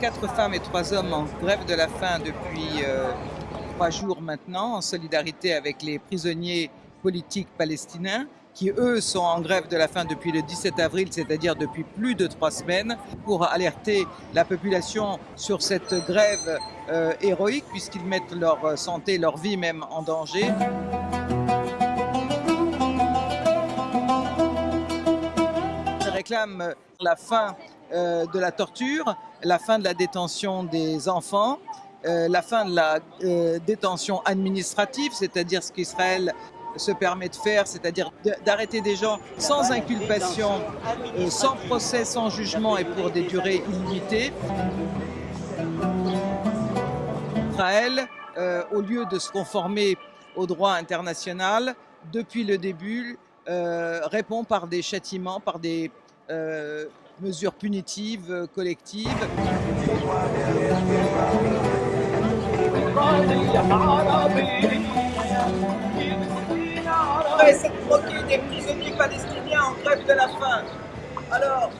quatre femmes et trois hommes en grève de la faim depuis euh, trois jours maintenant, en solidarité avec les prisonniers politiques palestiniens qui eux sont en grève de la faim depuis le 17 avril, c'est-à-dire depuis plus de trois semaines, pour alerter la population sur cette grève euh, héroïque, puisqu'ils mettent leur santé, leur vie même en danger. Ils réclament la fin euh, de la torture, la fin de la détention des enfants, euh, la fin de la détention administrative, c'est-à-dire ce qu'Israël se permet de faire, c'est-à-dire d'arrêter des gens sans inculpation, euh, sans procès, sans jugement et pour des durées illimitées. Israël, euh, au lieu de se conformer au droit international, depuis le début, euh, répond par des châtiments, par des mesures punitives collectives cette moquée des prisonniers palestiniens en grève de la faim. Alors,